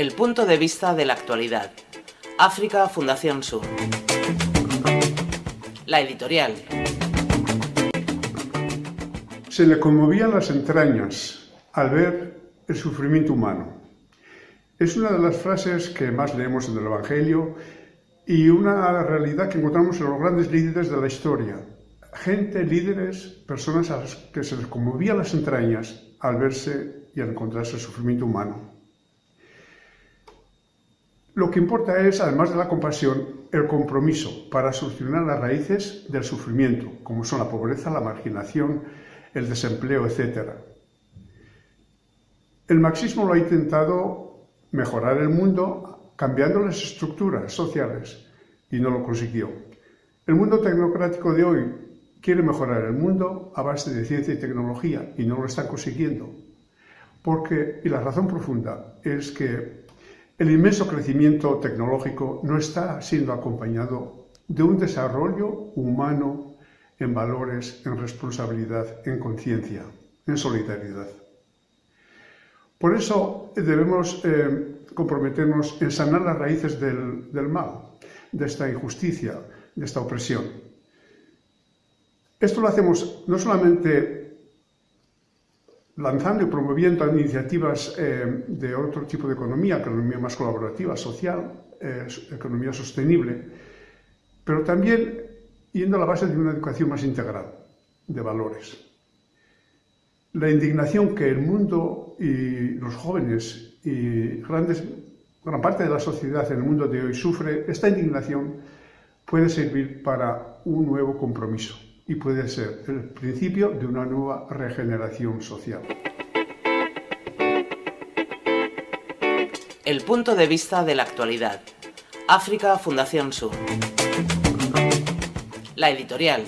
El punto de vista de la actualidad. África Fundación Sur. La editorial. Se le conmovían las entrañas al ver el sufrimiento humano. Es una de las frases que más leemos en el Evangelio y una realidad que encontramos en los grandes líderes de la historia. Gente, líderes, personas a las que se les conmovían las entrañas al verse y al encontrarse el sufrimiento humano. Lo que importa es, además de la compasión, el compromiso para solucionar las raíces del sufrimiento, como son la pobreza, la marginación, el desempleo, etc. El marxismo lo ha intentado mejorar el mundo cambiando las estructuras sociales y no lo consiguió. El mundo tecnocrático de hoy quiere mejorar el mundo a base de ciencia y tecnología y no lo están consiguiendo. Porque, y la razón profunda, es que el inmenso crecimiento tecnológico no está siendo acompañado de un desarrollo humano en valores, en responsabilidad, en conciencia, en solidaridad. Por eso debemos eh, comprometernos en sanar las raíces del, del mal, de esta injusticia, de esta opresión. Esto lo hacemos no solamente lanzando y promoviendo iniciativas eh, de otro tipo de economía, economía más colaborativa, social, eh, economía sostenible, pero también yendo a la base de una educación más integral, de valores. La indignación que el mundo y los jóvenes y gran parte de la sociedad en el mundo de hoy sufre, esta indignación puede servir para un nuevo compromiso y puede ser el principio de una nueva regeneración social. El punto de vista de la actualidad. África Fundación Sur. La editorial.